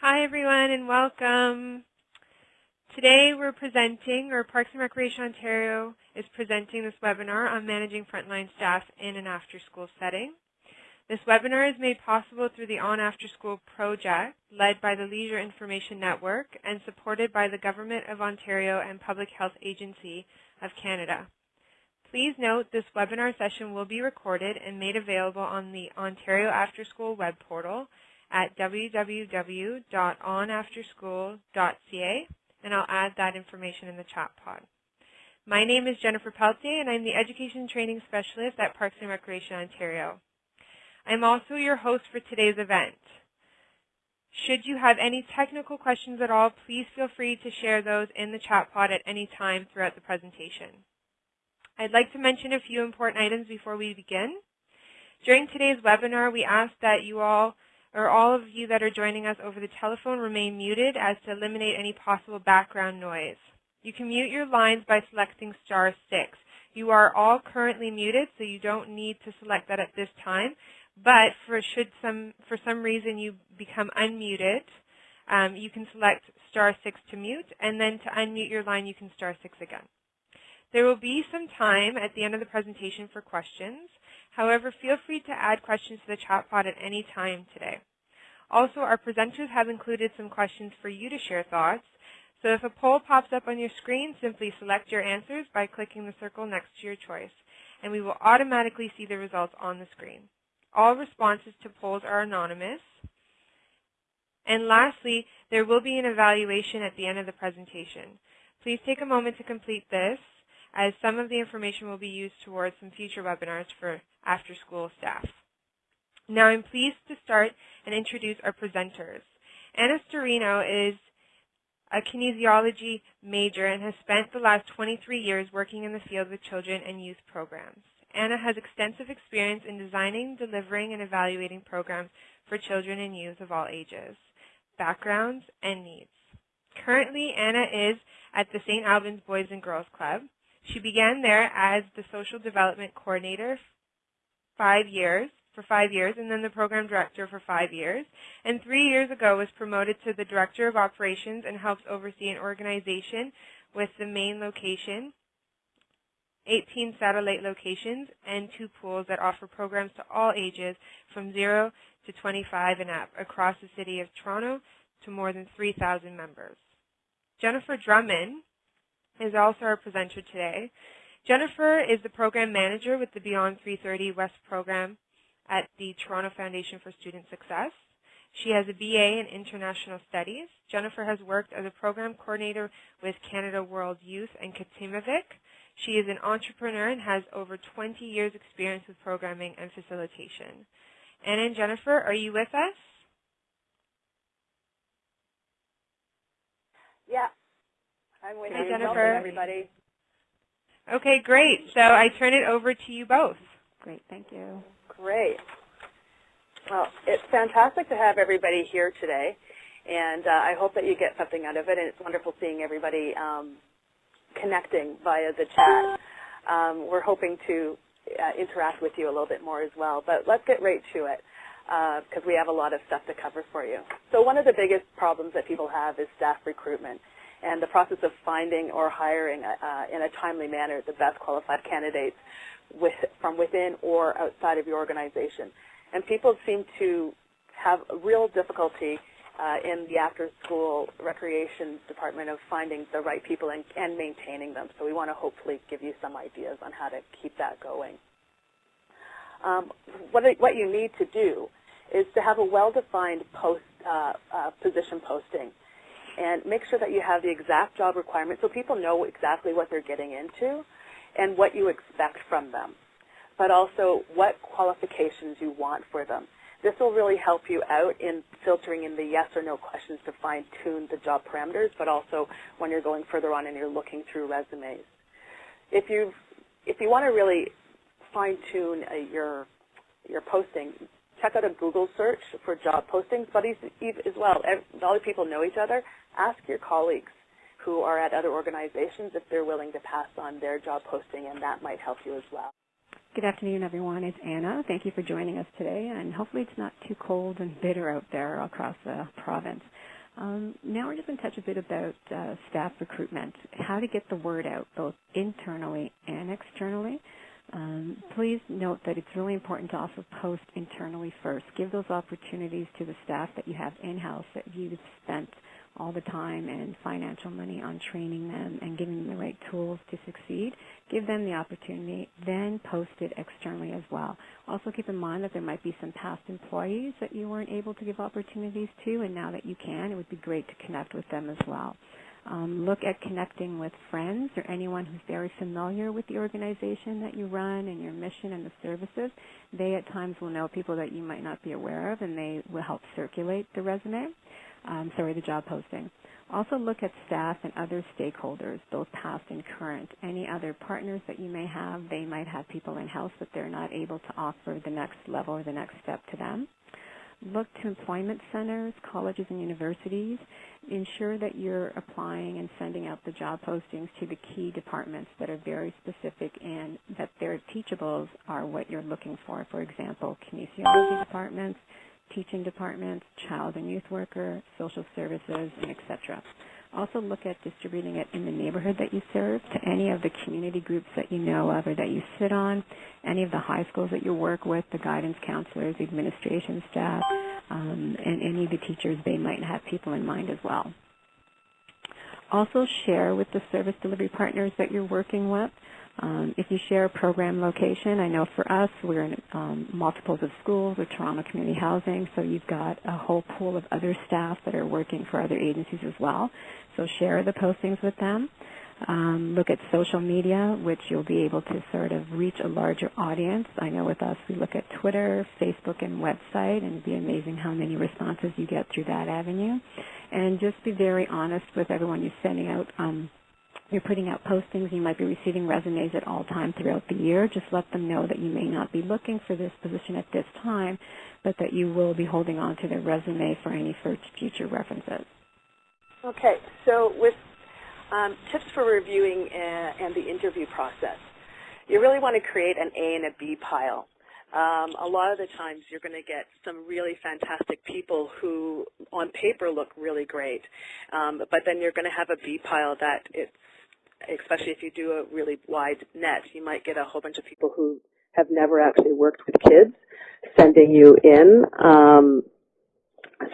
Hi everyone and welcome. Today we're presenting, or Parks and Recreation Ontario is presenting this webinar on managing frontline staff in an after-school setting. This webinar is made possible through the On After School project led by the Leisure Information Network and supported by the Government of Ontario and Public Health Agency of Canada. Please note this webinar session will be recorded and made available on the Ontario After School web portal at www.onafterschool.ca, and I'll add that information in the chat pod. My name is Jennifer Peltier, and I'm the Education Training Specialist at Parks and Recreation Ontario. I'm also your host for today's event. Should you have any technical questions at all, please feel free to share those in the chat pod at any time throughout the presentation. I'd like to mention a few important items before we begin. During today's webinar, we ask that you all or all of you that are joining us over the telephone remain muted as to eliminate any possible background noise. You can mute your lines by selecting star 6. You are all currently muted, so you don't need to select that at this time. But for should some for some reason you become unmuted, um, you can select star 6 to mute, and then to unmute your line, you can star 6 again. There will be some time at the end of the presentation for questions. However, feel free to add questions to the chat pod at any time today. Also, our presenters have included some questions for you to share thoughts. So if a poll pops up on your screen, simply select your answers by clicking the circle next to your choice, and we will automatically see the results on the screen. All responses to polls are anonymous. And lastly, there will be an evaluation at the end of the presentation. Please take a moment to complete this, as some of the information will be used towards some future webinars for after-school staff. Now I'm pleased to start and introduce our presenters. Anna Storino is a kinesiology major and has spent the last 23 years working in the field with children and youth programs. Anna has extensive experience in designing, delivering, and evaluating programs for children and youth of all ages, backgrounds, and needs. Currently, Anna is at the St. Albans Boys and Girls Club. She began there as the social development coordinator five years for five years, and then the program director for five years. And three years ago was promoted to the director of operations and helps oversee an organization with the main location, 18 satellite locations, and two pools that offer programs to all ages from 0 to 25 and up across the city of Toronto to more than 3,000 members. Jennifer Drummond is also our presenter today. Jennifer is the program manager with the Beyond 330 West program at the Toronto Foundation for Student Success. She has a BA in International Studies. Jennifer has worked as a program coordinator with Canada World Youth and Katimavik. She is an entrepreneur and has over 20 years experience with programming and facilitation. Anna and Jennifer, are you with us? Yeah, I'm with Hi, you. Jennifer. Welcome, everybody. Okay, great. So I turn it over to you both. Great, thank you. Great. Well, it's fantastic to have everybody here today, and uh, I hope that you get something out of it, and it's wonderful seeing everybody um, connecting via the chat. Um, we're hoping to uh, interact with you a little bit more as well, but let's get right to it because uh, we have a lot of stuff to cover for you. So one of the biggest problems that people have is staff recruitment and the process of finding or hiring uh, in a timely manner the best qualified candidates with, from within or outside of your organization. And people seem to have real difficulty uh, in the after-school recreation department of finding the right people and, and maintaining them. So we want to hopefully give you some ideas on how to keep that going. Um, what, what you need to do is to have a well-defined post, uh, uh, position posting and make sure that you have the exact job requirements so people know exactly what they're getting into and what you expect from them, but also what qualifications you want for them. This will really help you out in filtering in the yes or no questions to fine-tune the job parameters, but also when you're going further on and you're looking through resumes. If you if you want to really fine-tune uh, your your posting, check out a Google search for job postings, but as well, all the people know each other. Ask your colleagues who are at other organizations if they're willing to pass on their job posting, and that might help you as well. Good afternoon, everyone. It's Anna. Thank you for joining us today, and hopefully it's not too cold and bitter out there across the province. Um, now we're just going to touch a bit about uh, staff recruitment, how to get the word out both internally and externally. Um, please note that it's really important to also post internally first. Give those opportunities to the staff that you have in-house that you've spent all the time and financial money on training them and giving them the right tools to succeed. Give them the opportunity, then post it externally as well. Also keep in mind that there might be some past employees that you weren't able to give opportunities to, and now that you can, it would be great to connect with them as well. Um, look at connecting with friends or anyone who's very familiar with the organization that you run and your mission and the services. They at times will know people that you might not be aware of, and they will help circulate the resume um, sorry, the job posting. Also look at staff and other stakeholders, both past and current. Any other partners that you may have, they might have people in-house that they're not able to offer the next level or the next step to them. Look to employment centers, colleges, and universities. Ensure that you're applying and sending out the job postings to the key departments that are very specific and that their teachables are what you're looking for. For example, kinesiology departments, teaching departments, child and youth worker, social services, and etc. Also look at distributing it in the neighborhood that you serve to any of the community groups that you know of or that you sit on, any of the high schools that you work with, the guidance counselors, the administration staff, um, and any of the teachers, they might have people in mind as well. Also share with the service delivery partners that you're working with um, if you share a program location, I know for us, we're in um, multiples of schools or Toronto Community Housing, so you've got a whole pool of other staff that are working for other agencies as well. So share the postings with them. Um, look at social media, which you'll be able to sort of reach a larger audience. I know with us, we look at Twitter, Facebook, and website, and it'd be amazing how many responses you get through that avenue. And just be very honest with everyone you're sending out um, you're putting out postings, you might be receiving resumes at all times throughout the year. Just let them know that you may not be looking for this position at this time, but that you will be holding on to their resume for any future references. Okay, so with um, tips for reviewing uh, and the interview process, you really want to create an A and a B pile. Um, a lot of the times you're going to get some really fantastic people who on paper look really great, um, but then you're going to have a B pile that it's especially if you do a really wide net, you might get a whole bunch of people who have never actually worked with kids sending you in. Um,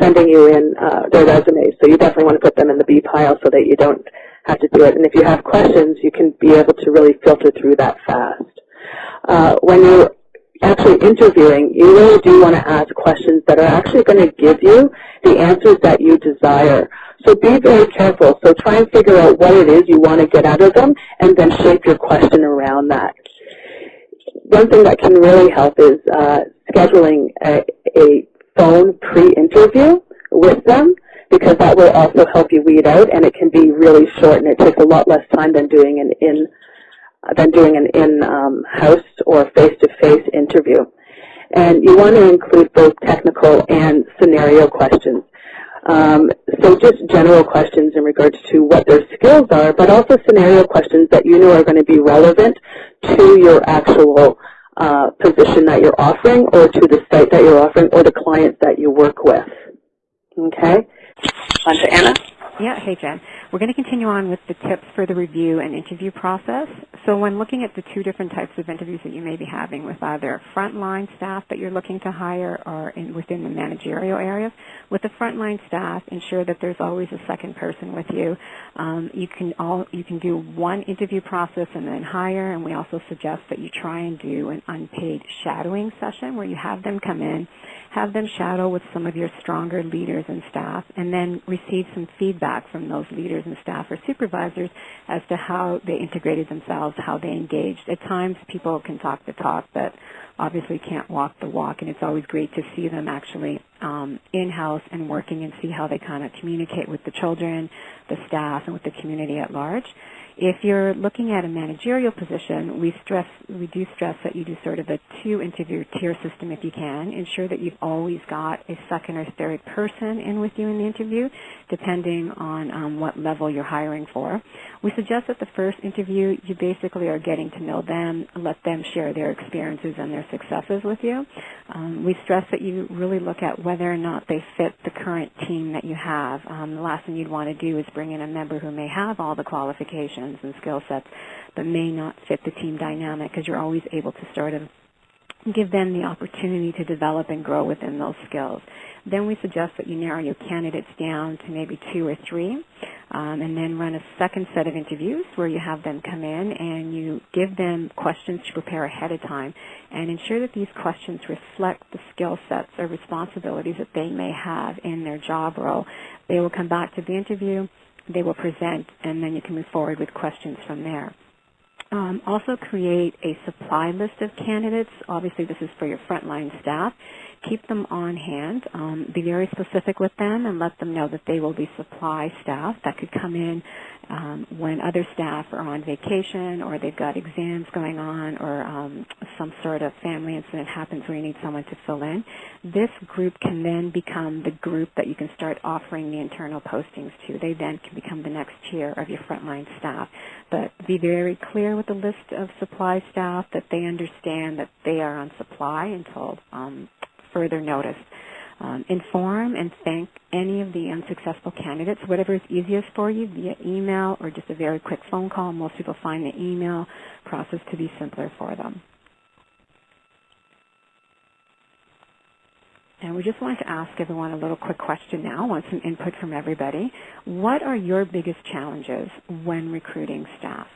sending you in uh, their resumes. So you definitely want to put them in the B pile so that you don't have to do it. And if you have questions, you can be able to really filter through that fast. Uh, when you're actually interviewing, you really do want to ask questions that are actually going to give you the answers that you desire. So be very careful. So try and figure out what it is you want to get out of them and then shape your question around that. One thing that can really help is uh, scheduling a, a phone pre-interview with them because that will also help you weed out and it can be really short and it takes a lot less time than doing an in than doing an in-house um, or face-to-face -face interview. And you want to include both technical and scenario questions. Um, so just general questions in regards to what their skills are, but also scenario questions that you know are going to be relevant to your actual uh, position that you're offering or to the site that you're offering or the clients that you work with. Okay? On to Anna. Yeah, hey Jen. We're going to continue on with the tips for the review and interview process. So when looking at the two different types of interviews that you may be having with either frontline staff that you're looking to hire or in, within the managerial areas, with the frontline staff, ensure that there's always a second person with you. Um, you can all you can do one interview process and then hire, and we also suggest that you try and do an unpaid shadowing session where you have them come in have them shadow with some of your stronger leaders and staff, and then receive some feedback from those leaders and staff or supervisors as to how they integrated themselves, how they engaged. At times, people can talk the talk, but obviously can't walk the walk, and it's always great to see them actually um, in-house and working and see how they kind of communicate with the children, the staff, and with the community at large. If you're looking at a managerial position, we stress we do stress that you do sort of a two interview tier system if you can. Ensure that you've always got a second or third person in with you in the interview, depending on um, what level you're hiring for. We suggest that the first interview you basically are getting to know them, let them share their experiences and their successes with you. Um, we stress that you really look at whether or not they fit the current team that you have. Um, the last thing you'd want to do is bring in a member who may have all the qualifications and skill sets but may not fit the team dynamic because you're always able to sort of give them the opportunity to develop and grow within those skills. Then we suggest that you narrow your candidates down to maybe two or three, um, and then run a second set of interviews where you have them come in and you give them questions to prepare ahead of time and ensure that these questions reflect the skill sets or responsibilities that they may have in their job role. They will come back to the interview, they will present, and then you can move forward with questions from there. Um, also create a supply list of candidates. Obviously, this is for your frontline staff. Keep them on hand. Um, be very specific with them and let them know that they will be supply staff that could come in um, when other staff are on vacation or they've got exams going on or um, some sort of family incident happens where you need someone to fill in. This group can then become the group that you can start offering the internal postings to. They then can become the next tier of your frontline staff. But be very clear with the list of supply staff that they understand that they are on supply until um, further notice. Um, inform and thank any of the unsuccessful candidates, whatever is easiest for you, via email or just a very quick phone call. Most people find the email process to be simpler for them. And we just wanted to ask everyone a little quick question now, I want some input from everybody. What are your biggest challenges when recruiting staff?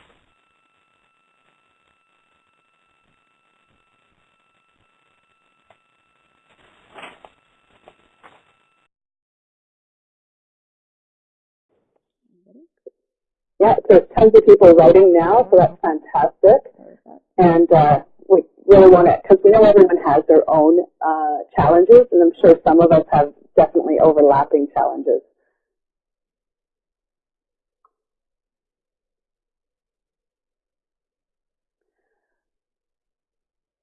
Yeah, there's tons of people writing now, so that's fantastic. And uh, we really want to, because we know everyone has their own uh, challenges, and I'm sure some of us have definitely overlapping challenges.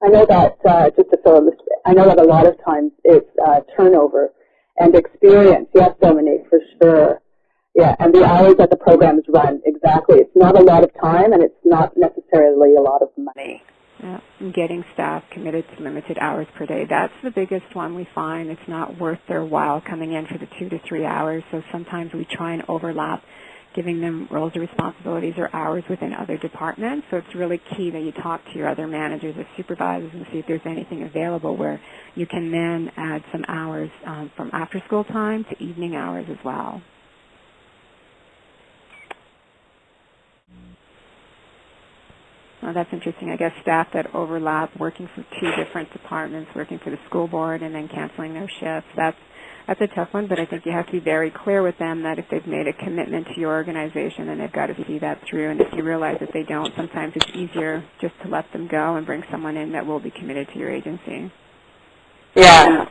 I know that, uh, just to fill in this, I know that a lot of times it's uh, turnover and experience. Yes, Dominique, for sure. Yeah, and the hours that the programs run, exactly. It's not a lot of time and it's not necessarily a lot of money. Yeah, getting staff committed to limited hours per day. That's the biggest one we find. It's not worth their while coming in for the two to three hours. So sometimes we try and overlap giving them roles or responsibilities or hours within other departments. So it's really key that you talk to your other managers or supervisors and see if there's anything available where you can then add some hours um, from after school time to evening hours as well. Oh, that's interesting. I guess staff that overlap working for two different departments, working for the school board and then canceling their shifts. That's that's a tough one, but I think you have to be very clear with them that if they've made a commitment to your organization, then they've got to see that through. And if you realize that they don't, sometimes it's easier just to let them go and bring someone in that will be committed to your agency. Yeah.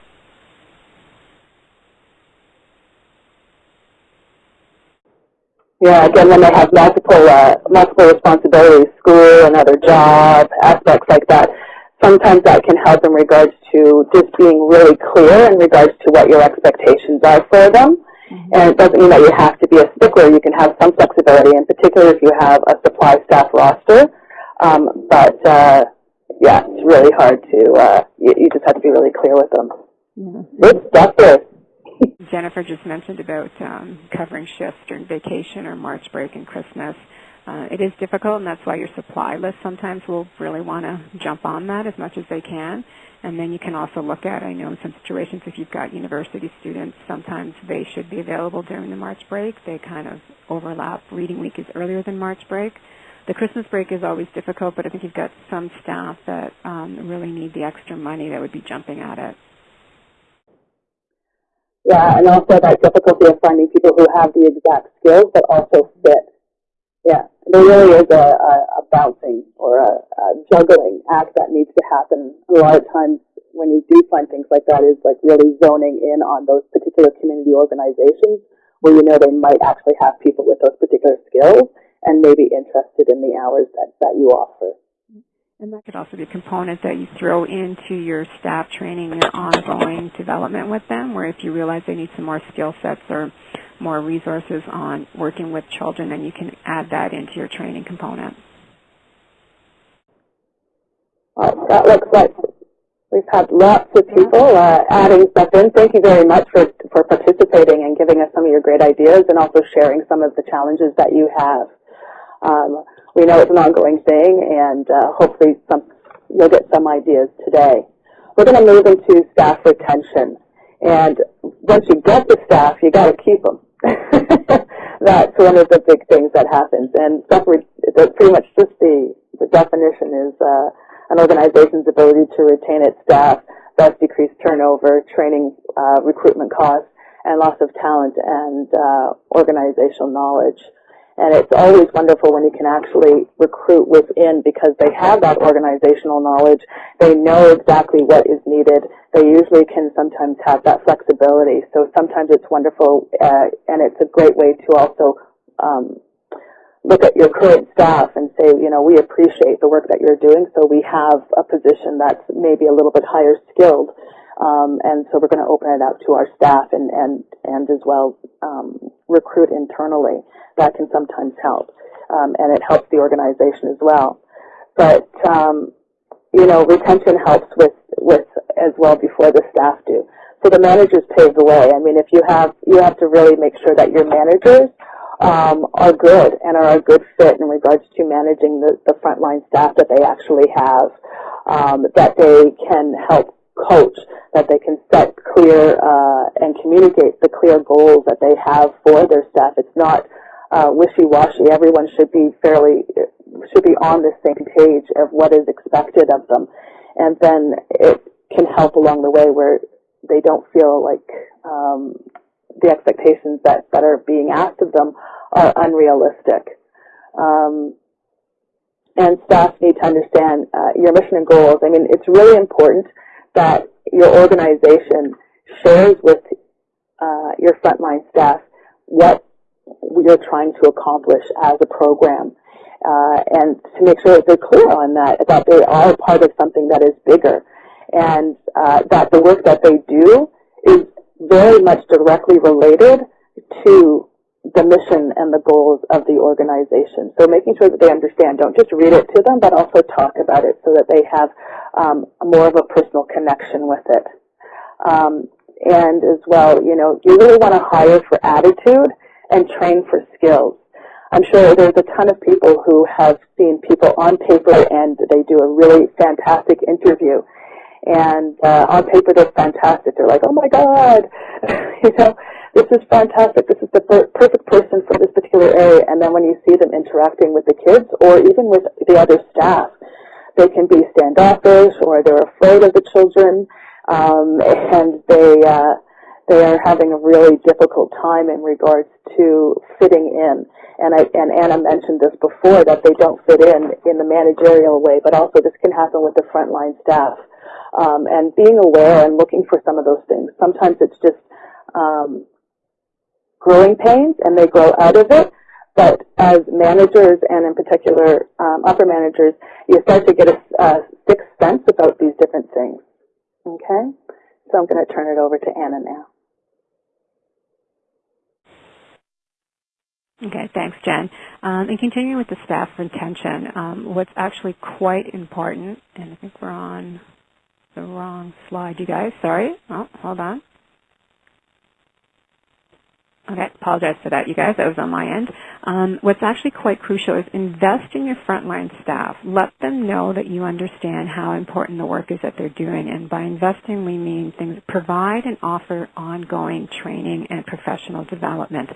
Yeah, again, when they have multiple uh, multiple responsibilities, school, another job, aspects like that, sometimes that can help in regards to just being really clear in regards to what your expectations are for them. Mm-hmm. And it doesn't mean that you have to be a stickler. You can have some flexibility, in particular if you have a supply staff roster. Um, but uh, yeah, it's really hard to. Uh, you, you, just have to be really clear with them. Yeah. There. Jennifer just mentioned about um, covering shifts during vacation or March break and Christmas. Uh, it is difficult, and that's why your supply list sometimes will really want to jump on that as much as they can. And then you can also look at, I know in some situations if you've got university students, sometimes they should be available during the March break. They kind of overlap. Reading week is earlier than March break. The Christmas break is always difficult, but I think you've got some staff that um, really need the extra money that would be jumping at it. Yeah, and also that difficulty of finding people who have the exact skills but also fit. Yeah, there really is a, a, a bouncing or a, a juggling act that needs to happen. A lot of times when you do find things like that is like really zoning in on those particular community organizations where you know they might actually have people with those particular skills and maybe interested in the hours that, that you offer. And that could also be a component that you throw into your staff training, your ongoing development with them, where if you realize they need some more skill sets or more resources on working with children, then you can add that into your training component. Uh, that looks like We've had lots of people uh, adding stuff in. Thank you very much for, for participating and giving us some of your great ideas and also sharing some of the challenges that you have. Um, we know it's an ongoing thing and uh, hopefully some, you'll get some ideas today. We're going to move into staff retention. And once you get the staff, you got to keep them. That's one of the big things that happens. And stuff, pretty much just the, the definition is uh, an organization's ability to retain its staff, thus decrease turnover, training, uh, recruitment costs, and loss of talent and uh, organizational knowledge. And it's always wonderful when you can actually recruit within because they have that organizational knowledge. They know exactly what is needed. They usually can sometimes have that flexibility. So sometimes it's wonderful uh, and it's a great way to also um, look at your current staff and say, you know, we appreciate the work that you're doing, so we have a position that's maybe a little bit higher skilled, um, and so we're going to open it out to our staff and and and as well um, recruit internally. That can sometimes help, um, and it helps the organization as well. But um, you know, retention helps with with as well before the staff do. So the managers pave the way. I mean, if you have you have to really make sure that your managers um, are good and are a good fit in regards to managing the, the frontline staff that they actually have, um, that they can help coach, that they can set clear uh, and communicate the clear goals that they have for their staff. It's not uh, wishy-washy. Everyone should be fairly should be on the same page of what is expected of them, and then it can help along the way where they don't feel like um, the expectations that, that are being asked of them are unrealistic. Um, and staff need to understand uh, your mission and goals. I mean, it's really important that your organization shares with uh, your frontline staff what you're trying to accomplish as a program. Uh, and to make sure that they're clear on that, that they are part of something that is bigger, and uh, that the work that they do is very much directly related to the mission and the goals of the organization. So making sure that they understand, don't just read it to them, but also talk about it so that they have um, more of a personal connection with it. Um, and as well, you know, you really want to hire for attitude and train for skills. I'm sure there's a ton of people who have seen people on paper and they do a really fantastic interview and uh, on paper they're fantastic. They're like, oh my god, you know, this is fantastic. This is the per perfect person for this particular area. And then when you see them interacting with the kids or even with the other staff, they can be standoffish or they're afraid of the children, um, and they uh, they are having a really difficult time in regards to fitting in. And, I, and Anna mentioned this before that they don't fit in in the managerial way, but also this can happen with the frontline staff um, and being aware and looking for some of those things. Sometimes it's just um, growing pains and they grow out of it. But as managers and in particular um, upper managers, you start to get a, a sixth sense about these different things. Okay? So I'm going to turn it over to Anna now. Okay, thanks, Jen. Um, and continuing with the staff retention, um, what's actually quite important, and I think we're on the wrong slide, you guys. Sorry. Oh, hold on. Okay, apologize for that, you guys. That was on my end. Um, what's actually quite crucial is invest in your frontline staff. Let them know that you understand how important the work is that they're doing. And by investing, we mean things provide and offer ongoing training and professional development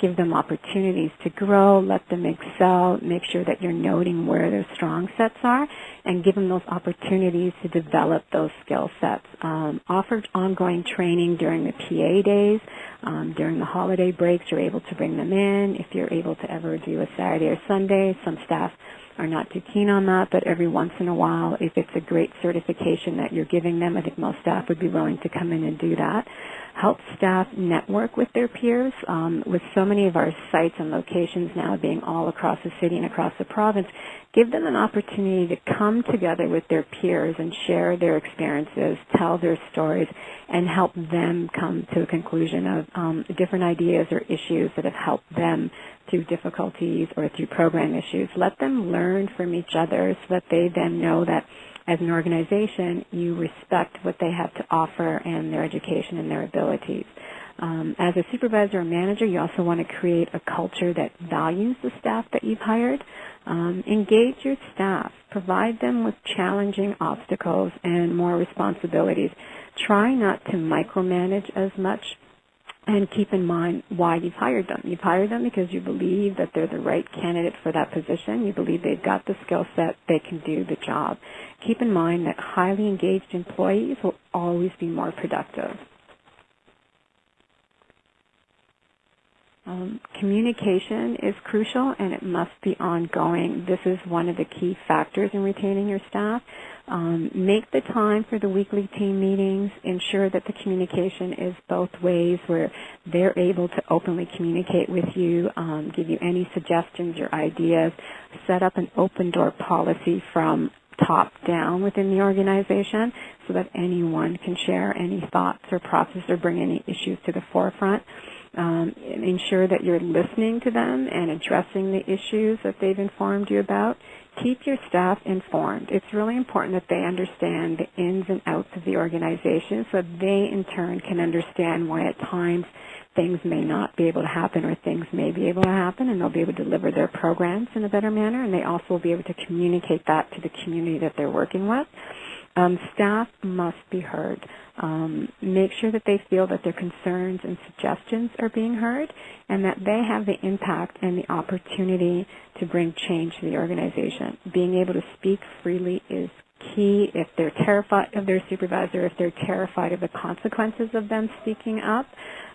give them opportunities to grow, let them excel, make sure that you're noting where their strong sets are, and give them those opportunities to develop those skill sets. Um, offer ongoing training during the PA days, um, during the holiday breaks, you're able to bring them in. If you're able to ever do a Saturday or Sunday, some staff are not too keen on that, but every once in a while, if it's a great certification that you're giving them, I think most staff would be willing to come in and do that help staff network with their peers. Um, with so many of our sites and locations now being all across the city and across the province, give them an opportunity to come together with their peers and share their experiences, tell their stories, and help them come to a conclusion of um, different ideas or issues that have helped them through difficulties or through program issues. Let them learn from each other so that they then know that as an organization, you respect what they have to offer and their education and their abilities. Um, as a supervisor or manager, you also want to create a culture that values the staff that you've hired. Um, engage your staff. Provide them with challenging obstacles and more responsibilities. Try not to micromanage as much and keep in mind why you've hired them. You've hired them because you believe that they're the right candidate for that position. You believe they've got the skill set, they can do the job. Keep in mind that highly engaged employees will always be more productive. Um, communication is crucial and it must be ongoing. This is one of the key factors in retaining your staff. Um, make the time for the weekly team meetings. Ensure that the communication is both ways where they're able to openly communicate with you, um, give you any suggestions or ideas. Set up an open door policy from top down within the organization so that anyone can share any thoughts or process or bring any issues to the forefront. Um, ensure that you're listening to them and addressing the issues that they've informed you about. Keep your staff informed. It's really important that they understand the ins and outs of the organization so they in turn can understand why at times things may not be able to happen or things may be able to happen and they'll be able to deliver their programs in a better manner and they also will be able to communicate that to the community that they're working with. Um, staff must be heard. Um, make sure that they feel that their concerns and suggestions are being heard and that they have the impact and the opportunity to bring change to the organization. Being able to speak freely is key if they're terrified of their supervisor, if they're terrified of the consequences of them speaking up.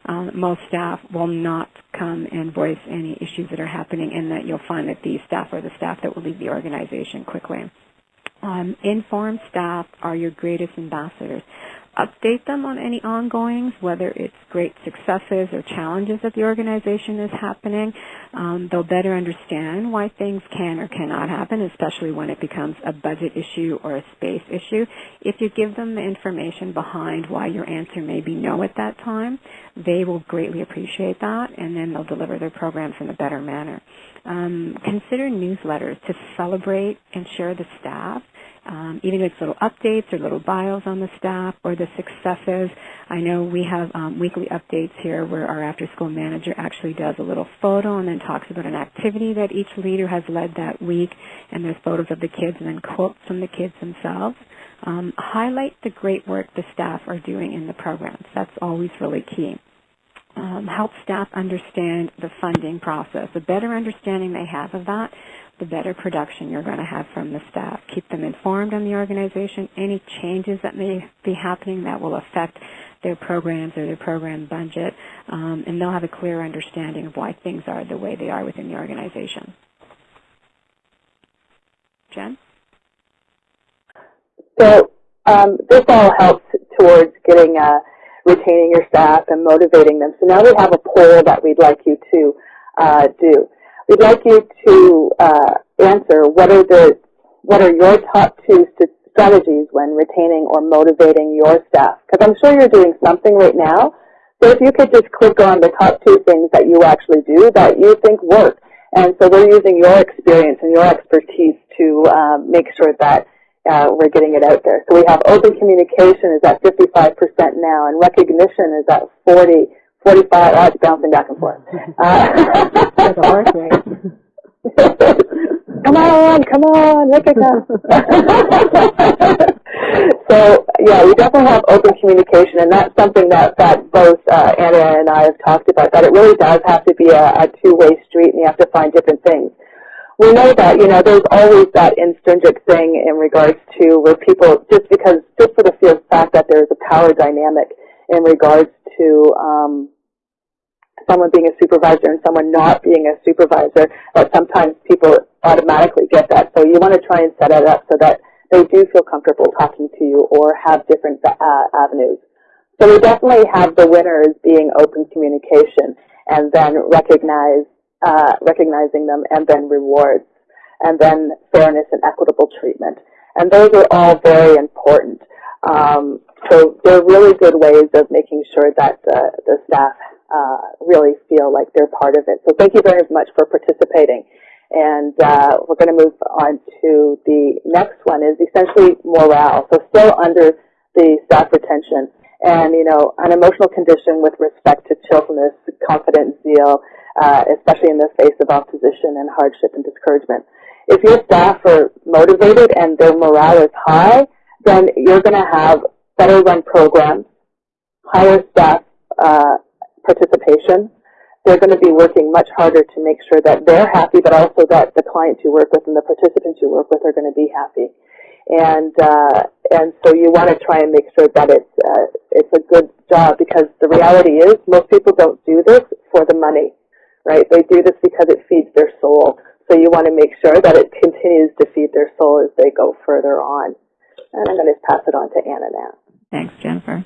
Um, most staff will not come and voice any issues that are happening and that you'll find that these staff are the staff that will leave the organization quickly. Um, informed staff are your greatest ambassadors update them on any ongoings, whether it's great successes or challenges that the organization is happening. Um, they'll better understand why things can or cannot happen, especially when it becomes a budget issue or a space issue. If you give them the information behind why your answer may be no at that time, they will greatly appreciate that, and then they'll deliver their programs in a better manner. Um, consider newsletters to celebrate and share the staff um, even if it's little updates or little bios on the staff or the successes. I know we have um, weekly updates here where our after-school manager actually does a little photo and then talks about an activity that each leader has led that week, and there's photos of the kids and then quotes from the kids themselves. Um, highlight the great work the staff are doing in the programs. That's always really key. Um, help staff understand the funding process. The better understanding they have of that, the better production you're going to have from the staff. Keep them informed on the organization, any changes that may be happening that will affect their programs or their program budget, um, and they'll have a clear understanding of why things are the way they are within the organization. Jen? So um, this all helps towards getting uh, retaining your staff and motivating them. So now we have a poll that we'd like you to uh, do. We'd like you to uh, answer what are the what are your top two strategies when retaining or motivating your staff? Because I'm sure you're doing something right now. So if you could just click on the top two things that you actually do that you think work. And so we're using your experience and your expertise to um, make sure that uh, we're getting it out there. So we have open communication is at 55% now, and recognition is at 40, 45, oh, it's bouncing back and forth. Uh, come on, come on, recognize. so yeah, we definitely have open communication, and that's something that, that both uh, Anna and I have talked about, that it really does have to be a, a two-way street, and you have to find different things we know that, you know, there's always that intrinsic thing in regards to where people, just because, just for the fact that there's a power dynamic in regards to um, someone being a supervisor and someone not being a supervisor, that sometimes people automatically get that. So you want to try and set it up so that they do feel comfortable talking to you or have different uh, avenues. So we definitely have the winners being open communication and then recognize uh, recognizing them, and then rewards, and then fairness and equitable treatment. And those are all very important. Um, so they're really good ways of making sure that the, the staff uh, really feel like they're part of it. So thank you very much for participating. And uh, we're going to move on to the next one is essentially morale. So still under the staff retention. And, you know, an emotional condition with respect to cheerfulness, confidence, zeal, uh, especially in the face of opposition and hardship and discouragement. If your staff are motivated and their morale is high, then you're going to have better run programs, higher staff uh, participation. They're going to be working much harder to make sure that they're happy, but also that the clients you work with and the participants you work with are going to be happy. And uh, and so you want to try and make sure that it's uh, it's a good job because the reality is most people don't do this for the money, right? They do this because it feeds their soul. So you want to make sure that it continues to feed their soul as they go further on. And I'm going to pass it on to Anna now. Thanks, Jennifer.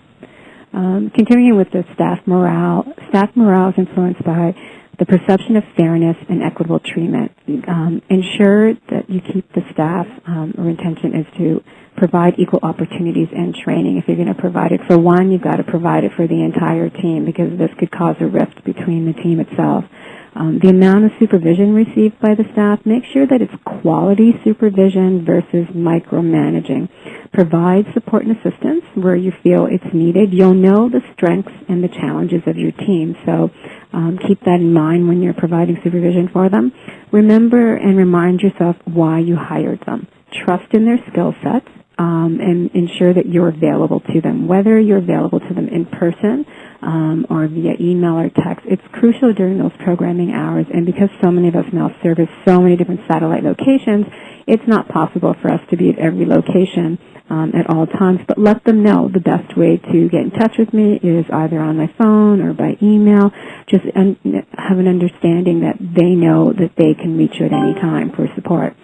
Um, continuing with the staff morale, staff morale is influenced by the perception of fairness and equitable treatment. Um, ensure that you keep the staff, um, or intention is to provide equal opportunities and training. If you're going to provide it for one, you've got to provide it for the entire team because this could cause a rift between the team itself. Um, the amount of supervision received by the staff, make sure that it's quality supervision versus micromanaging. Provide support and assistance where you feel it's needed. You'll know the strengths and the challenges of your team, so um, keep that in mind when you're providing supervision for them. Remember and remind yourself why you hired them. Trust in their skill sets um, and ensure that you're available to them, whether you're available to them in person um, or via email or text. It's crucial during those programming hours, and because so many of us now service so many different satellite locations, it's not possible for us to be at every location um, at all times, but let them know the best way to get in touch with me is either on my phone or by email. Just un- have an understanding that they know that they can reach you at any time for support.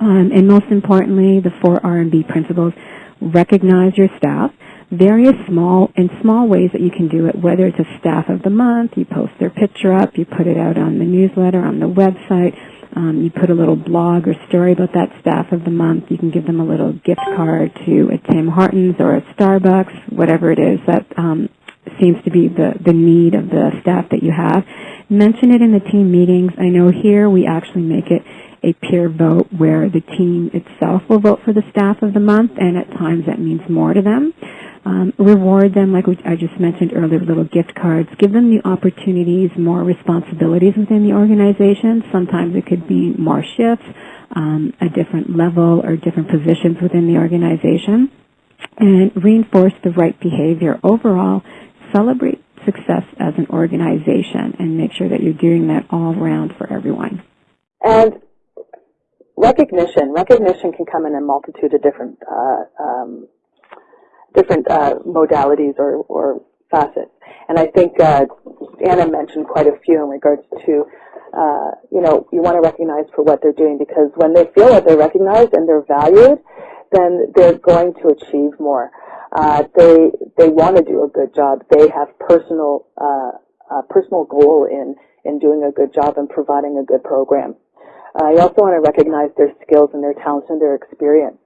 Um, and most importantly, the four R&B principles, recognize your staff, various small and small ways that you can do it, whether it's a staff of the month, you post their picture up, you put it out on the newsletter, on the website, um, you put a little blog or story about that staff of the month. You can give them a little gift card to a Tim Hortons or a Starbucks, whatever it is that um, seems to be the, the need of the staff that you have. Mention it in the team meetings. I know here we actually make it a peer vote where the team itself will vote for the staff of the month, and at times that means more to them. Um, reward them, like I just mentioned earlier, little gift cards. Give them the opportunities, more responsibilities within the organization. Sometimes it could be more shifts, um, a different level, or different positions within the organization. And reinforce the right behavior. Overall, celebrate success as an organization and make sure that you're doing that all around for everyone. And recognition. Recognition can come in a multitude of different uh, um, different uh, modalities or, or, facets. And I think uh, Anna mentioned quite a few in regards to, uh, you know, you want to recognize for what they're doing because when they feel that they're recognized and they're valued, then they're going to achieve more. Uh, they they want to do a good job. They have personal uh, personal goal in in doing a good job and providing a good program. Uh, you also want to recognize their skills and their talents and their experience.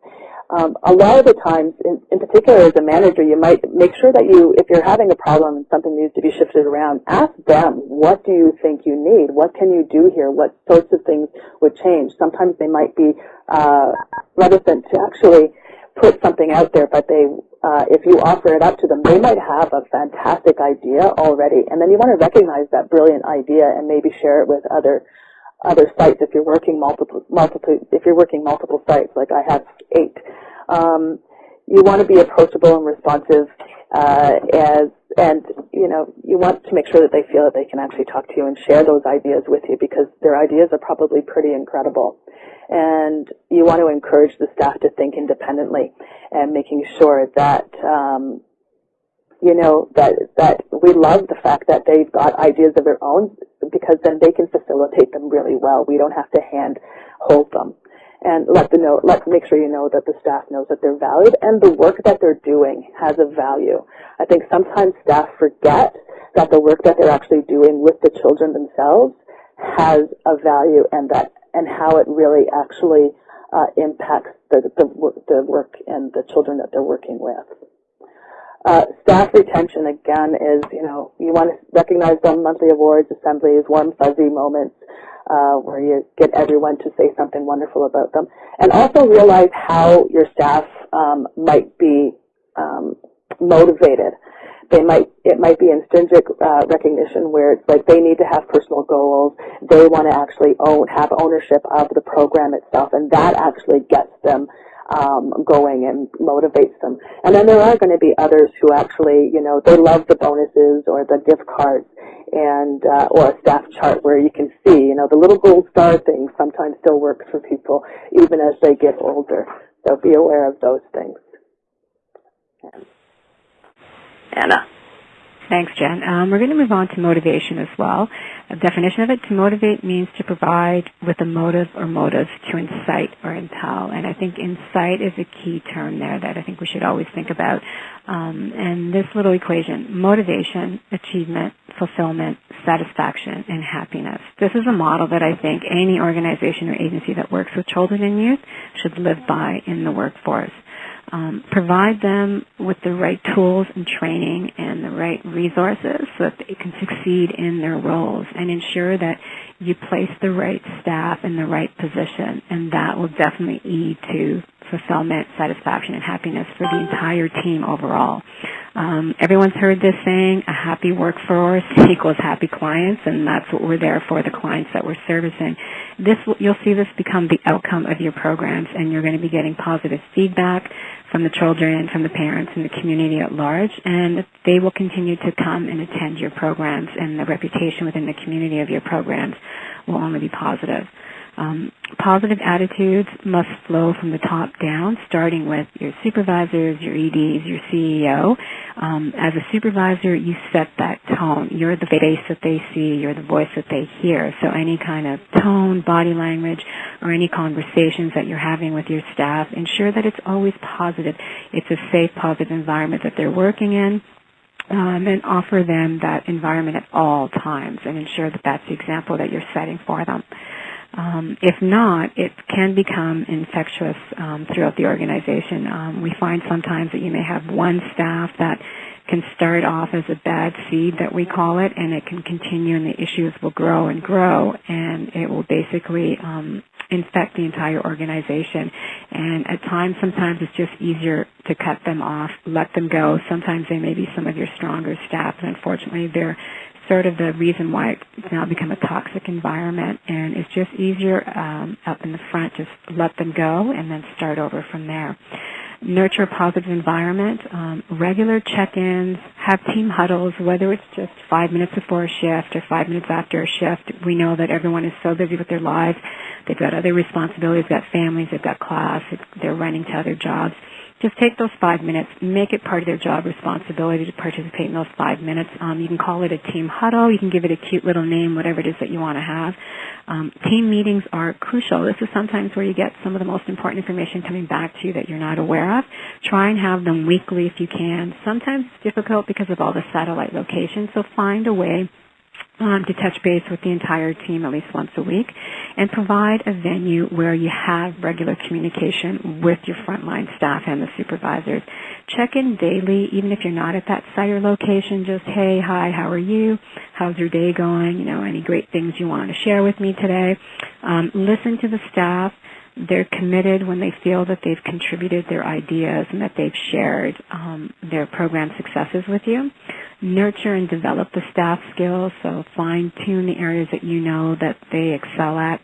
Um, a lot of the times, in, in, particular as a manager, you might make sure that you, if you're having a problem and something needs to be shifted around, ask them, what do you think you need? What can you do here? What sorts of things would change? Sometimes they might be uh, reticent to actually put something out there, but they, uh, if you offer it up to them, they might have a fantastic idea already, and then you want to recognize that brilliant idea and maybe share it with other other sites if you're working multiple multiple if you're working multiple sites like I have eight. Um, you want to be approachable and responsive uh, as and you know you want to make sure that they feel that they can actually talk to you and share those ideas with you because their ideas are probably pretty incredible and you want to encourage the staff to think independently and making sure that um, you know, that, that we love the fact that they've got ideas of their own because then they can facilitate them really well. We don't have to hand hold them. And let them know, let make sure you know that the staff knows that they're valued and the work that they're doing has a value. I think sometimes staff forget that the work that they're actually doing with the children themselves has a value and that and how it really actually uh, impacts the, the, the work and the children that they're working with. Uh, staff retention, again, is, you know, you want to recognize them monthly awards, assemblies, warm, fuzzy moments. uh, where you get everyone to say something wonderful about them. And also realize how your staff um, might be um, motivated. They might it might be intrinsic uh, recognition where it's like they need to have personal goals. They want to actually own have ownership of the program itself, and that actually gets them um, going and motivates them. And then there are going to be others who actually, you know, they love the bonuses or the gift cards and uh, or a staff chart where you can see, you know, the little gold star thing sometimes still works for people even as they get older. So be aware of those things. Anna. Thanks, Jen. Um, we're going to move on to motivation as well. A definition of it, to motivate means to provide with a motive or motives to incite or impel. And I think incite is a key term there that I think we should always think about. Um, and this little equation, motivation, achievement, fulfillment, satisfaction, and happiness. This is a model that I think any organization or agency that works with children and youth should live by in the workforce um, provide them with the right tools and training and the right resources so that they can succeed in their roles and ensure that you place the right staff in the right position. And that will definitely lead to fulfillment, satisfaction, and happiness for the entire team overall. Um, everyone's heard this saying, a happy workforce equals happy clients, and that's what we're there for, the clients that we're servicing. This, you'll see this become the outcome of your programs, and you're going to be getting positive feedback from the children, from the parents, and the community at large, and they will continue to come and attend your programs, and the reputation within the community of your programs will only be positive. Um, positive attitudes must flow from the top down, starting with your supervisors, your EDs, your CEO. Um, as a supervisor, you set that tone. You're the face that they see. You're the voice that they hear. So any kind of tone, body language, or any conversations that you're having with your staff, ensure that it's always positive. It's a safe, positive environment that they're working in. Um, and offer them that environment at all times and ensure that that's the example that you're setting for them. Um, if not, it can become infectious um, throughout the organization. Um, we find sometimes that you may have one staff that can start off as a bad seed that we call it, and it can continue, and the issues will grow and grow, and it will basically um, infect the entire organization. And at times, sometimes it's just easier to cut them off, let them go. Sometimes they may be some of your stronger staff, and unfortunately, they're sort of the reason why it's now become a toxic environment and it's just easier um, up in the front just let them go and then start over from there. Nurture a positive environment um, regular check-ins have team huddles whether it's just five minutes before a shift or five minutes after a shift. We know that everyone is so busy with their lives. They've got other responsibilities. They've got families. They've got class. They're running to other jobs just take those five minutes, make it part of their job responsibility to participate in those five minutes. Um, you can call it a team huddle. You can give it a cute little name, whatever it is that you want to have. Um, team meetings are crucial. This is sometimes where you get some of the most important information coming back to you that you're not aware of. Try and have them weekly if you can. Sometimes it's difficult because of all the satellite locations, so find a way um, to touch base with the entire team at least once a week and provide a venue where you have regular communication with your frontline staff and the supervisors. Check in daily, even if you're not at that site or location, just, hey, hi, how are you? How's your day going? You know, any great things you want to share with me today? Um, listen to the staff they're committed when they feel that they've contributed their ideas and that they've shared um, their program successes with you. Nurture and develop the staff skills, so fine tune the areas that you know that they excel at.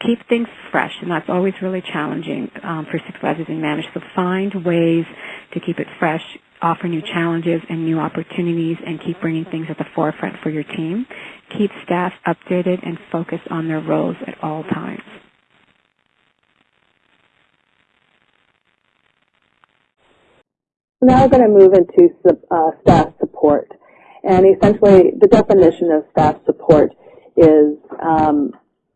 Keep things fresh, and that's always really challenging um, for supervisors and managers. So find ways to keep it fresh, offer new challenges and new opportunities, and keep bringing things at the forefront for your team. Keep staff updated and focused on their roles at all times. Now we're going to move into uh, staff support. And essentially, the definition of staff support is, um,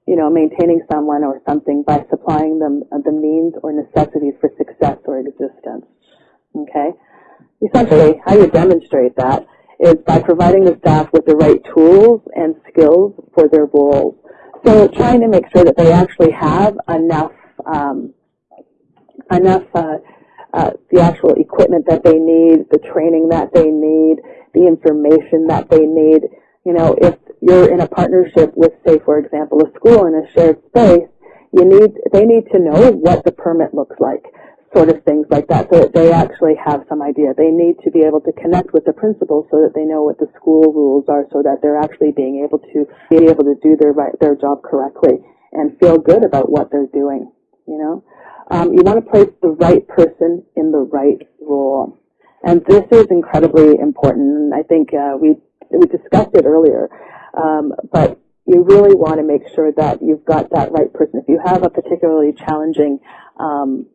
you know, maintaining someone or something by supplying them uh, the means or necessities for success or existence. Okay? Essentially, how you demonstrate that is by providing the staff with the right tools and skills for their roles. So trying to make sure that they actually have enough um, enough uh, uh, the actual equipment that they need, the training that they need, the information that they need. You know, if you're in a partnership with, say, for example, a school in a shared space, you need, they need to know what the permit looks like, sort of things like that, so that they actually have some idea. They need to be able to connect with the principal so that they know what the school rules are, so that they're actually being able to be able to do their right, their job correctly and feel good about what they're doing. You know, um, you want to place the right person in the right role, and this is incredibly important. And I think uh, we we discussed it earlier, um, but you really want to make sure that you've got that right person. If you have a particularly challenging um,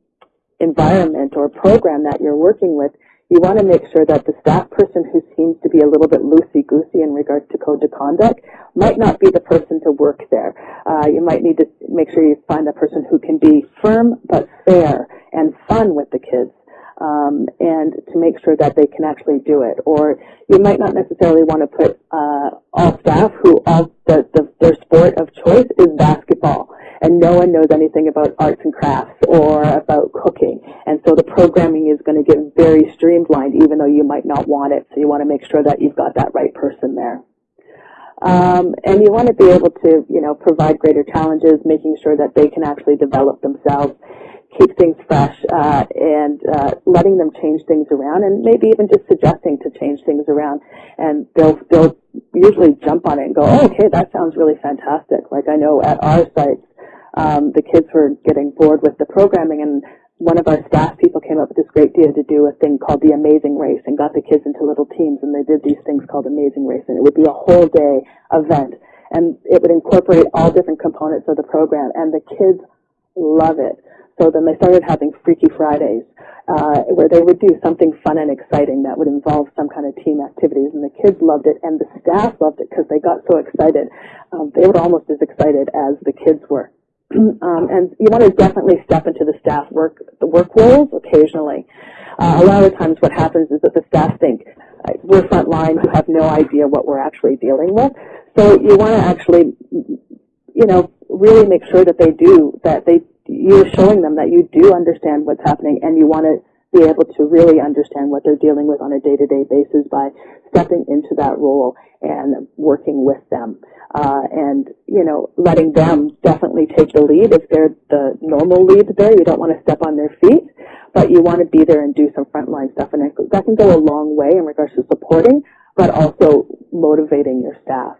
environment or program that you're working with, you want to make sure that the staff person who seems to be a little bit loosey-goosey in regards to code of conduct might not be the person to work there. Uh, you might need to make sure you find a person who can be firm but fair and fun with the kids um, and to make sure that they can actually do it. Or you might not necessarily want to put uh, all staff who all the, the, their sport of choice is basketball, and no one knows anything about arts and crafts or about cooking. And so the programming is going to get very streamlined, even though you might not want it. So you want to make sure that you've got that right person there. Um, and you want to be able to, you know, provide greater challenges, making sure that they can actually develop themselves keep things fresh uh, and uh, letting them change things around and maybe even just suggesting to change things around and they'll they'll usually jump on it and go oh, okay that sounds really fantastic like I know at our sites um, the kids were getting bored with the programming and one of our staff people came up with this great idea to do a thing called the Amazing Race and got the kids into little teams and they did these things called Amazing Race and it would be a whole day event and it would incorporate all different components of the program and the kids love it. So then they started having Freaky Fridays, uh, where they would do something fun and exciting that would involve some kind of team activities. And the kids loved it, and the staff loved it because they got so excited. Um, they were almost as excited as the kids were. Um, and you want to definitely step into the staff work, the work roles occasionally. Uh, a lot of times what happens is that the staff think, we're frontline who have no idea what we're actually dealing with. So you want to actually, you know, really make sure that they do, that they you're showing them that you do understand what's happening and you want to be able to really understand what they're dealing with on a day-to-day basis by stepping into that role and working with them. Uh, and, you know, letting them definitely take the lead. If they're the normal lead there, you don't want to step on their feet, but you want to be there and do some frontline stuff. And that can go a long way in regards to supporting, but also motivating your staff.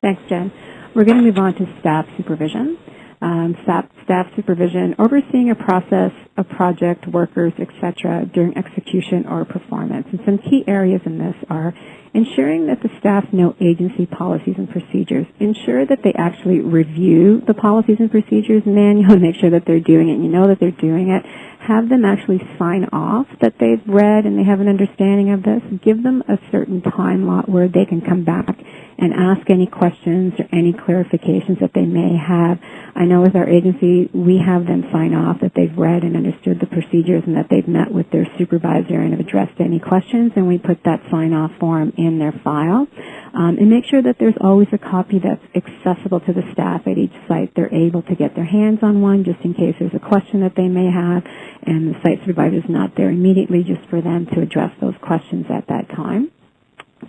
Thanks, Jen. We're going to move on to staff supervision. Um, staff, staff supervision, overseeing a process, a project, workers, etc. during execution or performance. And some key areas in this are ensuring that the staff know agency policies and procedures. Ensure that they actually review the policies and procedures manual make sure that they're doing it. You know that they're doing it. Have them actually sign off that they've read and they have an understanding of this. Give them a certain time lot where they can come back and ask any questions or any clarifications that they may have. I know with our agency, we have them sign off that they've read and understood the procedures and that they've met with their supervisor and have addressed any questions, and we put that sign-off form in their file. Um, and make sure that there's always a copy that's accessible to the staff at each site. They're able to get their hands on one just in case there's a question that they may have, and the site supervisor is not there immediately just for them to address those questions at that time.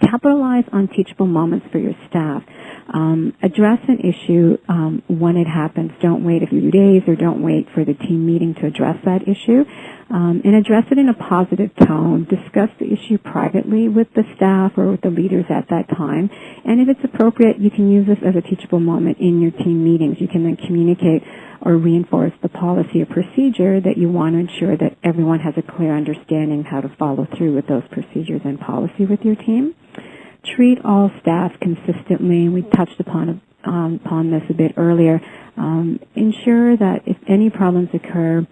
Capitalize on teachable moments for your staff. Um, address an issue um, when it happens. Don't wait a few days or don't wait for the team meeting to address that issue. Um, and address it in a positive tone. Discuss the issue privately with the staff or with the leaders at that time. And if it's appropriate, you can use this as a teachable moment in your team meetings. You can then communicate or reinforce the policy or procedure that you want to ensure that everyone has a clear understanding how to follow through with those procedures and policy with your team. Treat all staff consistently. We touched upon, um, upon this a bit earlier. Um, ensure that if any problems occur,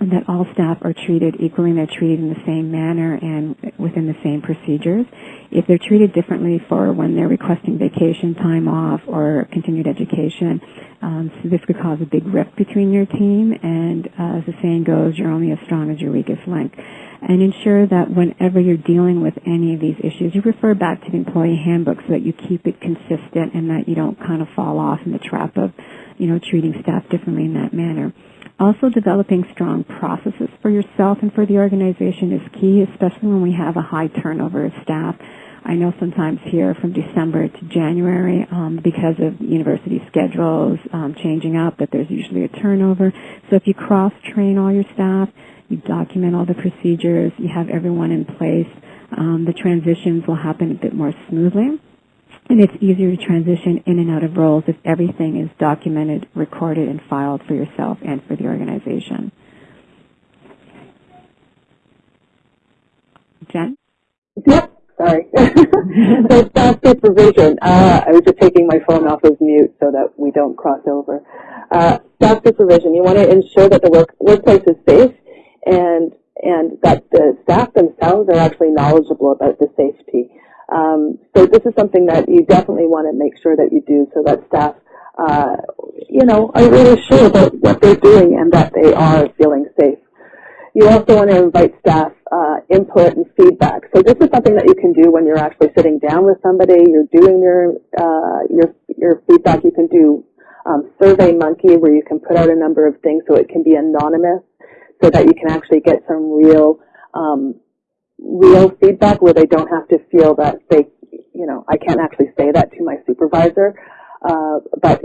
that all staff are treated equally and they're treated in the same manner and within the same procedures. If they're treated differently for when they're requesting vacation time off or continued education, um, so this could cause a big rift between your team and uh, as the saying goes, you're only as strong as your weakest link. And ensure that whenever you're dealing with any of these issues, you refer back to the employee handbook so that you keep it consistent and that you don't kind of fall off in the trap of, you know, treating staff differently in that manner. Also developing strong processes for yourself and for the organization is key, especially when we have a high turnover of staff. I know sometimes here from December to January, um, because of university schedules um, changing up, that there's usually a turnover. So if you cross-train all your staff, you document all the procedures, you have everyone in place, um, the transitions will happen a bit more smoothly. And it's easier to transition in and out of roles if everything is documented, recorded, and filed for yourself and for the organization. Jen? Yep, sorry. so staff supervision. Uh, I was just taking my phone off of mute so that we don't cross over. Uh, staff supervision. You want to ensure that the work, workplace is safe and and that the staff themselves are actually knowledgeable about the safety. Um, so this is something that you definitely want to make sure that you do so that staff, uh, you know, are really sure about what they're doing and that they are feeling safe. You also want to invite staff uh, input and feedback. So this is something that you can do when you're actually sitting down with somebody, you're doing your, uh, your, your feedback. You can do um, Survey Monkey where you can put out a number of things so it can be anonymous so that you can actually get some real um, real feedback where they don't have to feel that they, you know, I can't actually say that to my supervisor, uh, but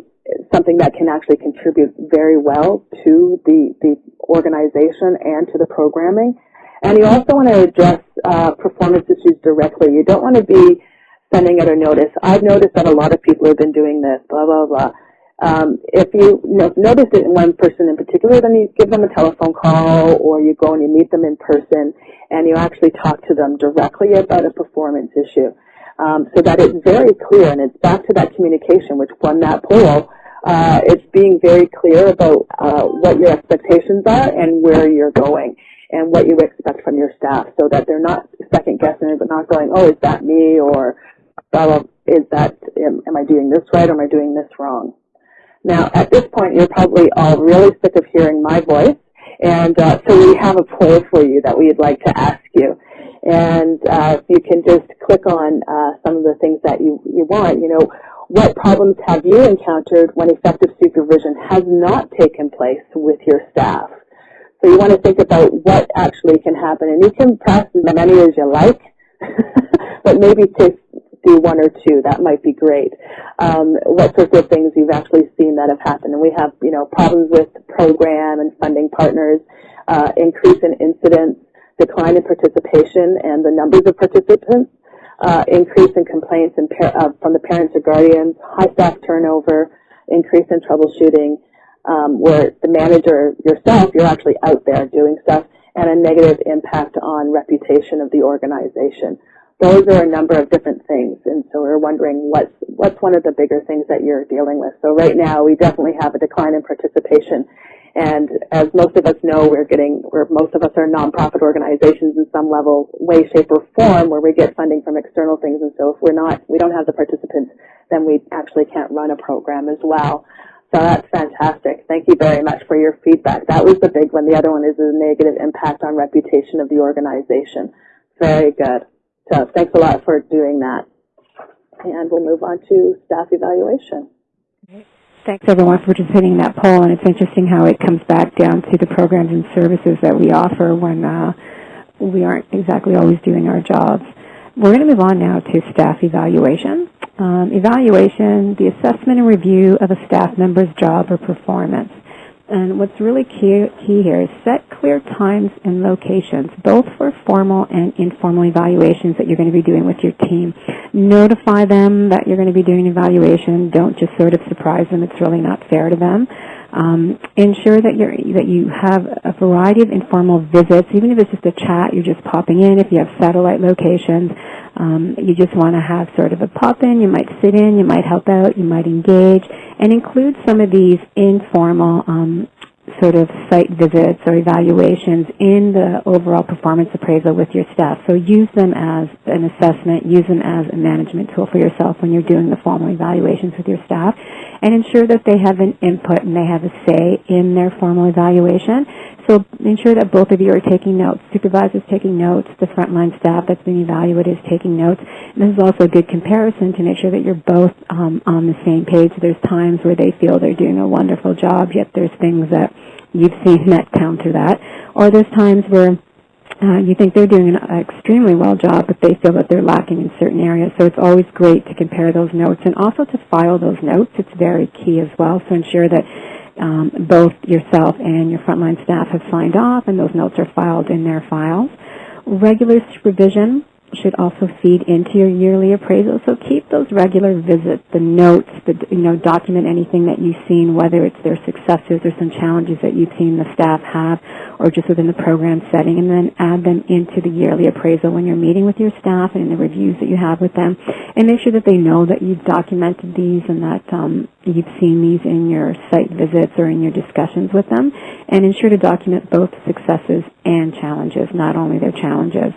something that can actually contribute very well to the, the organization and to the programming. And you also want to address uh, performance issues directly. You don't want to be sending out a notice. I've noticed that a lot of people have been doing this, blah, blah, blah. Um, if you notice it in one person in particular, then you give them a telephone call or you go and you meet them in person and you actually talk to them directly about a performance issue um, so that it's very clear and it's back to that communication which won that poll. Uh, it's being very clear about uh, what your expectations are and where you're going and what you expect from your staff so that they're not second guessing but not going, oh, is that me or "Blah, is that, am, am I doing this right or am I doing this wrong? Now, at this point, you're probably all really sick of hearing my voice, and uh, so we have a poll for you that we'd like to ask you. And uh, you can just click on uh, some of the things that you, you want. You know, what problems have you encountered when effective supervision has not taken place with your staff? So you want to think about what actually can happen. And you can press as many as you like, but maybe to do one or two. That might be great. Um, what sorts of things you've actually seen that have happened. And we have, you know, problems with program and funding partners, uh, increase in incidents, decline in participation and the numbers of participants, uh, increase in complaints in uh, from the parents or guardians, high staff turnover, increase in troubleshooting, um, where the manager yourself, you're actually out there doing stuff, and a negative impact on reputation of the organization those are a number of different things, and so we're wondering what's what's one of the bigger things that you're dealing with. So right now, we definitely have a decline in participation, and as most of us know, we're getting, we're, most of us are nonprofit organizations in some level, way, shape, or form, where we get funding from external things, and so if we're not, we don't have the participants, then we actually can't run a program as well. So that's fantastic. Thank you very much for your feedback. That was the big one. The other one is the negative impact on reputation of the organization. Very good. So thanks a lot for doing that. And we'll move on to staff evaluation. Thanks everyone for participating in that poll, and it's interesting how it comes back down to the programs and services that we offer when uh, we aren't exactly always doing our jobs. We're going to move on now to staff evaluation. Um, evaluation, the assessment and review of a staff member's job or performance. And what's really key, key here is set clear times and locations, both for formal and informal evaluations that you're going to be doing with your team. Notify them that you're going to be doing an evaluation. Don't just sort of surprise them. It's really not fair to them. Um, ensure that, you're, that you have a variety of informal visits, even if it's just a chat, you're just popping in. If you have satellite locations, um, you just want to have sort of a pop-in. You might sit in, you might help out, you might engage, and include some of these informal um, sort of site visits or evaluations in the overall performance appraisal with your staff. So use them as an assessment, use them as a management tool for yourself when you're doing the formal evaluations with your staff, and ensure that they have an input and they have a say in their formal evaluation. So ensure that both of you are taking notes. Supervisors taking notes, the frontline staff that's being evaluated is taking notes. And this is also a good comparison to make sure that you're both um, on the same page. There's times where they feel they're doing a wonderful job, yet there's things that you've seen that counter that. Or there's times where uh, you think they're doing an extremely well job, but they feel that they're lacking in certain areas. So it's always great to compare those notes and also to file those notes. It's very key as well. So ensure that um, both yourself and your frontline staff have signed off and those notes are filed in their files. Regular supervision should also feed into your yearly appraisal. So keep those regular visits, the notes, the, you know, document anything that you've seen, whether it's their successes or some challenges that you've seen the staff have or just within the program setting, and then add them into the yearly appraisal when you're meeting with your staff and in the reviews that you have with them. And make sure that they know that you've documented these and that um, you've seen these in your site visits or in your discussions with them. And ensure to document both successes and challenges, not only their challenges.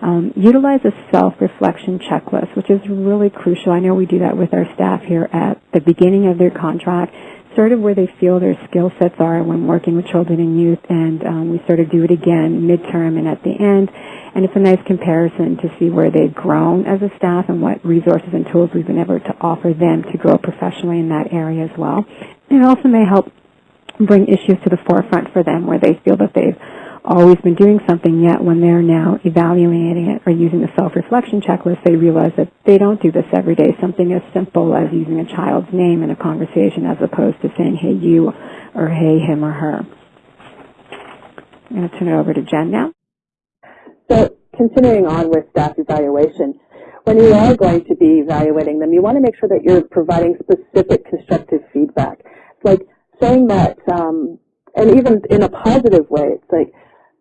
Um, utilize a self-reflection checklist, which is really crucial. I know we do that with our staff here at the beginning of their contract, sort of where they feel their skill sets are when working with children and youth, and um, we sort of do it again midterm and at the end. And it's a nice comparison to see where they've grown as a staff and what resources and tools we've been able to offer them to grow professionally in that area as well. It also may help bring issues to the forefront for them where they feel that they've always been doing something, yet when they're now evaluating it or using the self-reflection checklist, they realize that they don't do this every day. Something as simple as using a child's name in a conversation as opposed to saying, hey, you, or hey, him or her. I'm going to turn it over to Jen now. So continuing on with staff evaluation, when you are going to be evaluating them, you want to make sure that you're providing specific constructive feedback. It's like saying that, um, and even in a positive way, it's like,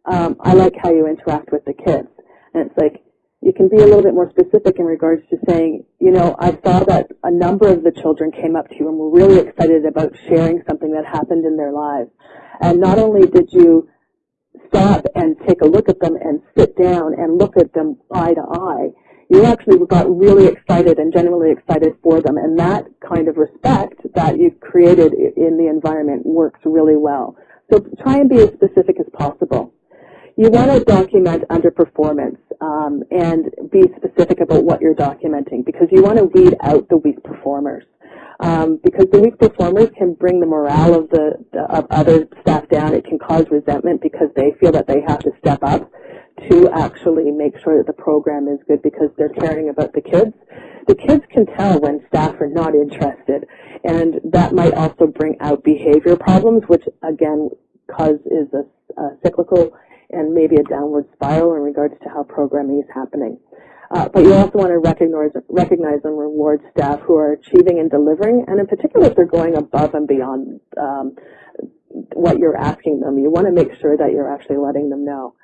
um, I like how you interact with the kids. And it's like, you can be a little bit more specific in regards to saying, you know, I saw that a number of the children came up to you and were really excited about sharing something that happened in their lives. And not only did you stop and take a look at them and sit down and look at them eye to eye, you actually got really excited and genuinely excited for them. And that kind of respect that you've created in the environment works really well. So try and be as specific as possible. You want to document underperformance um, and be specific about what you're documenting because you want to weed out the weak performers. Um, because the weak performers can bring the morale of the, of other staff down. It can cause resentment because they feel that they have to step up to actually make sure that the program is good because they're caring about the kids. The kids can tell when staff are not interested, and that might also bring out behavior problems, which again cause is a, a cyclical and maybe a downward spiral in regards to how programming is happening. Uh, but you also want to recognize, recognize and reward staff who are achieving and delivering, and in particular if they're going above and beyond um, what you're asking them. You want to make sure that you're actually letting them know.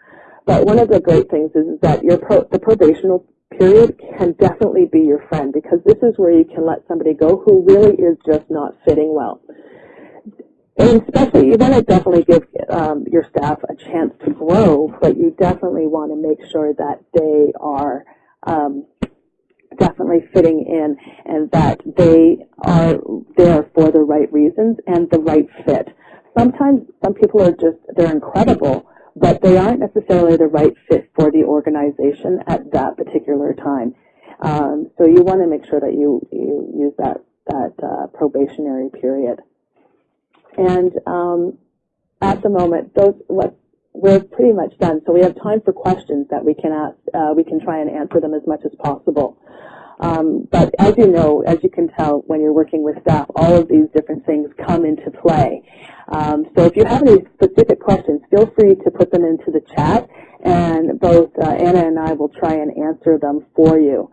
But one of the great things is that your pro, the probational period can definitely be your friend because this is where you can let somebody go who really is just not fitting well. And especially, you want to definitely give um, your staff a chance to grow, but you definitely want to make sure that they are um, definitely fitting in and that they are there for the right reasons and the right fit. Sometimes some people are just, they're incredible, but they aren't necessarily the right fit for the organization at that particular time. Um, so you want to make sure that you, you use that, that uh, probationary period. And um, at the moment, those what we're pretty much done. So we have time for questions that we can ask. Uh, we can try and answer them as much as possible. Um, but as you know, as you can tell when you're working with staff, all of these different things come into play. Um, so if you have any specific questions, feel free to put them into the chat, and both uh, Anna and I will try and answer them for you.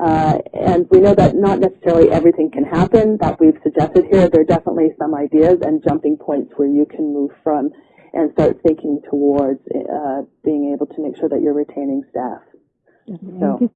Uh, and we know that not necessarily everything can happen that we've suggested here. There are definitely some ideas and jumping points where you can move from and start thinking towards uh, being able to make sure that you're retaining staff. So.